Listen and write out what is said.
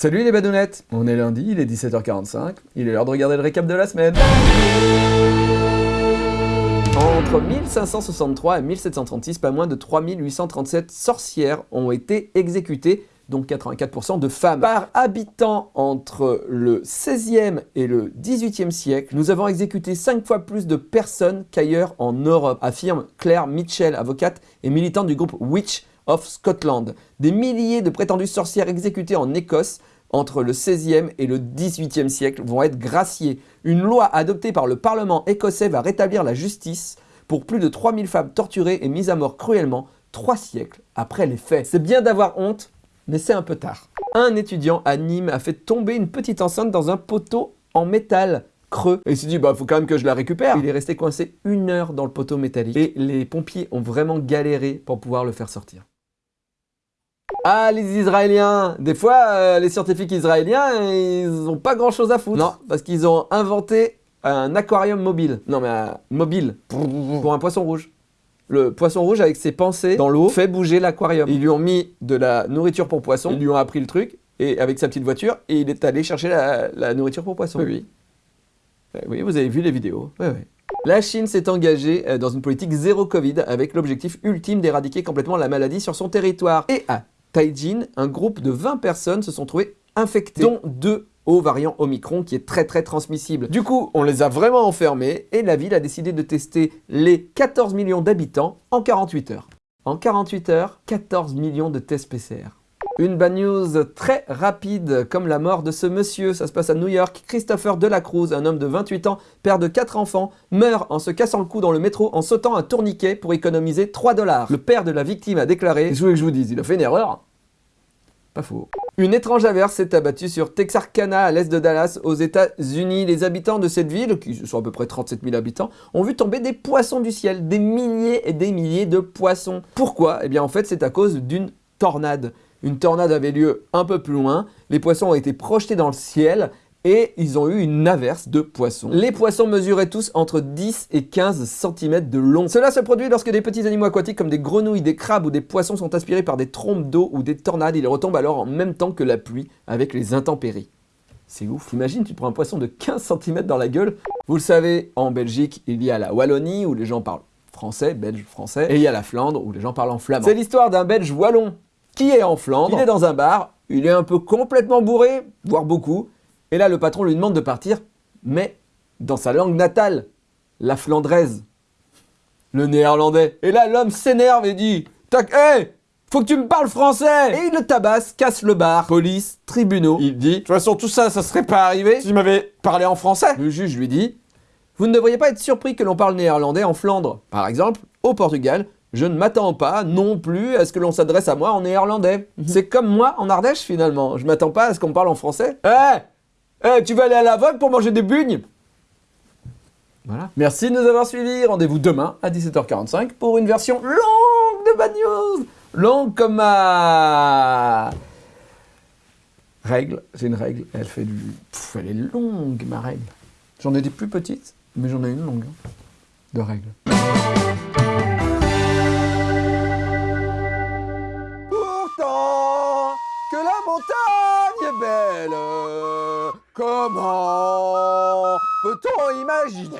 Salut les badounettes On est lundi, il est 17h45, il est l'heure de regarder le récap de la semaine. Entre 1563 et 1736, pas moins de 3837 sorcières ont été exécutées, donc 84% de femmes. Par habitant entre le 16e et le 18e siècle, nous avons exécuté 5 fois plus de personnes qu'ailleurs en Europe, affirme Claire Mitchell, avocate et militante du groupe Witch of Scotland. Des milliers de prétendues sorcières exécutées en Écosse entre le 16e et le 18e siècle vont être graciées. Une loi adoptée par le Parlement écossais va rétablir la justice pour plus de 3000 femmes torturées et mises à mort cruellement trois siècles après les faits. C'est bien d'avoir honte, mais c'est un peu tard. Un étudiant à Nîmes a fait tomber une petite enceinte dans un poteau en métal creux. Et il s'est dit, bah faut quand même que je la récupère. Il est resté coincé une heure dans le poteau métallique et les pompiers ont vraiment galéré pour pouvoir le faire sortir. Ah, les Israéliens Des fois, euh, les scientifiques israéliens, ils ont pas grand chose à foutre. Non, parce qu'ils ont inventé un aquarium mobile. Non, mais un mobile, pour un poisson rouge. Le poisson rouge, avec ses pensées dans l'eau, fait bouger l'aquarium. Ils lui ont mis de la nourriture pour poisson, ils lui ont appris le truc, et avec sa petite voiture, et il est allé chercher la, nourriture pour poisson. Oui, oui. Eh oui, vous avez vu les vidéos. Oui, oui. La Chine s'est engagée euh, dans une politique zéro Covid avec l'objectif ultime d'éradiquer complètement la maladie sur son territoire. Et à Un groupe de 20 personnes se sont trouvées infectées, dont deux au variant Omicron qui est très très transmissible. Du coup, on les a vraiment enfermés et la ville a décidé de tester les 14 millions d'habitants en 48 heures. En 48 heures, 14 millions de tests PCR. Une bad news très rapide, comme la mort de ce monsieur. Ça se passe à New York. Christopher Delacruz, un homme de 28 ans, père de 4 enfants, meurt en se cassant le cou dans le métro en sautant un tourniquet pour économiser 3 dollars. Le père de la victime a déclaré « Je voulais que je vous dise, il a fait une erreur ». Une étrange averse s'est abattue sur Texarkana, à l'est de Dallas, aux États-Unis. Les habitants de cette ville, qui sont à peu près 37 000 habitants, ont vu tomber des poissons du ciel, des milliers et des milliers de poissons. Pourquoi? Eh bien en fait c'est à cause d'une tornade. Une tornade avait lieu un peu plus loin, les poissons ont été projetés dans le ciel et ils ont eu une averse de poissons. Les poissons mesuraient tous entre 10 et 15 cm de long. Cela se produit lorsque des petits animaux aquatiques comme des grenouilles, des crabes ou des poissons sont aspirés par des trompes d'eau ou des tornades. Ils retombent alors en même temps que la pluie avec les intempéries. C'est ouf. Imagine, tu prends un poisson de 15 cm dans la gueule. Vous le savez, en Belgique, il y a la Wallonie où les gens parlent français, belge, français, et il y a la Flandre où les gens parlent en flamand. C'est l'histoire d'un belge wallon qui est en Flandre, il est dans un bar, il est un peu complètement bourré, voire beaucoup, et là le patron lui demande de partir, mais dans sa langue natale, la flandraise, le néerlandais. Et là l'homme s'énerve et dit « Tac, hé faut que tu me parles français !» Et il le tabasse, casse le bar, police, tribunaux. Il dit « De toute façon tout ça, ça serait pas arrivé si tu m'avais parlé en français !» Le juge lui dit « Vous ne devriez pas être surpris que l'on parle néerlandais en Flandre. Par exemple, au Portugal, je ne m'attends pas non plus à ce que l'on s'adresse à moi en néerlandais. Mhm. C'est comme moi en Ardèche finalement. Je m'attends pas à ce qu'on me parle en français. Eh Eh, tu vas aller à la vogue pour manger des bugnes Voilà. Merci de nous avoir suivis. Rendez-vous demain à 17h45 pour une version longue de Bad News. Longue comme ma... Règle. C'est une règle. Elle fait du... elle est longue ma règle. J'en ai des plus petites, mais j'en ai une longue. Hein, de règles. Comment peut-on imaginer